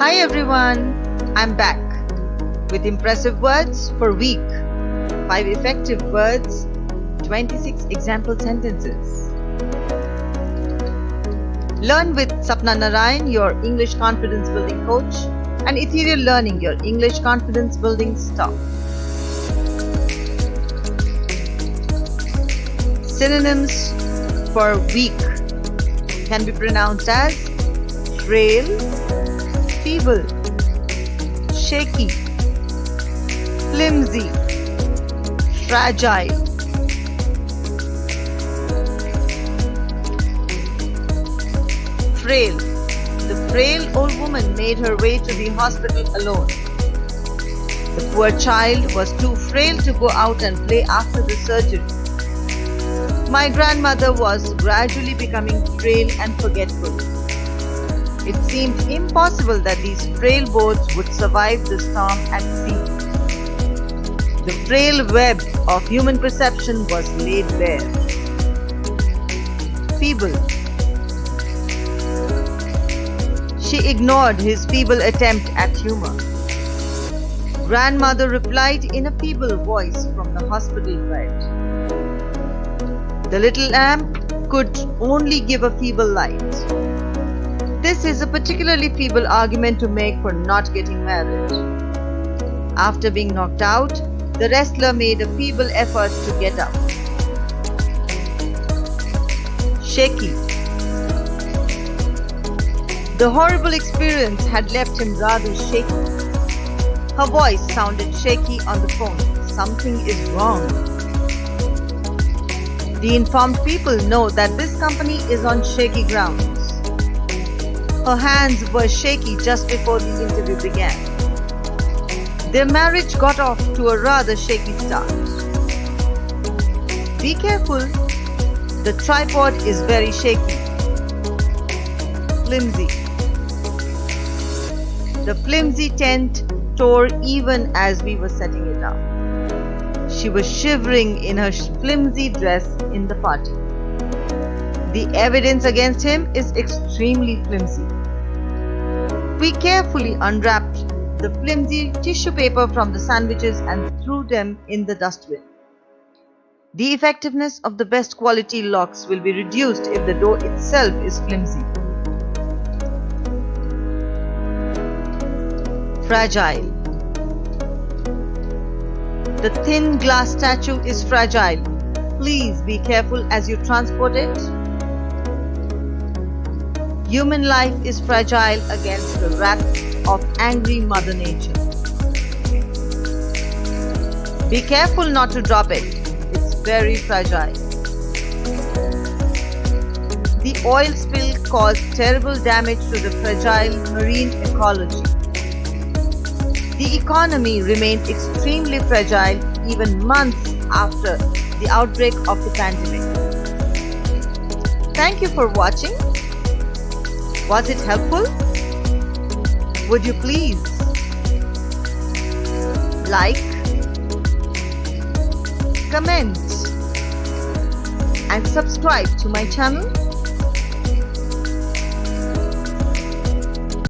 Hi everyone, I'm back with impressive words for week, 5 effective words, 26 example sentences. Learn with Sapna Narayan, your English confidence building coach, and Ethereal Learning, your English confidence building stop. Synonyms for weak can be pronounced as frail, feeble, shaky, flimsy, fragile. Frail. The frail old woman made her way to the hospital alone. The poor child was too frail to go out and play after the surgery. My grandmother was gradually becoming frail and forgetful. It seemed impossible that these frail boats would survive the storm at sea. The frail web of human perception was laid bare. Feeble. She ignored his feeble attempt at humor. Grandmother replied in a feeble voice from the hospital bed. The little lamp could only give a feeble light. This is a particularly feeble argument to make for not getting married. After being knocked out, the wrestler made a feeble effort to get up. Shaky. The horrible experience had left him rather shaky. Her voice sounded shaky on the phone. Something is wrong. The informed people know that this company is on shaky grounds. Her hands were shaky just before the interview began. Their marriage got off to a rather shaky start. Be careful, the tripod is very shaky. Flimsy. The flimsy tent tore even as we were setting it up. She was shivering in her flimsy dress in the party. The evidence against him is extremely flimsy. We carefully unwrapped the flimsy tissue paper from the sandwiches and threw them in the dustbin. The effectiveness of the best quality locks will be reduced if the door itself is flimsy. Fragile the thin glass statue is fragile. Please be careful as you transport it. Human life is fragile against the wrath of angry Mother Nature. Be careful not to drop it. It's very fragile. The oil spill caused terrible damage to the fragile marine ecology. The economy remained extremely fragile even months after the outbreak of the pandemic. Thank you for watching. Was it helpful? Would you please like, comment and subscribe to my channel?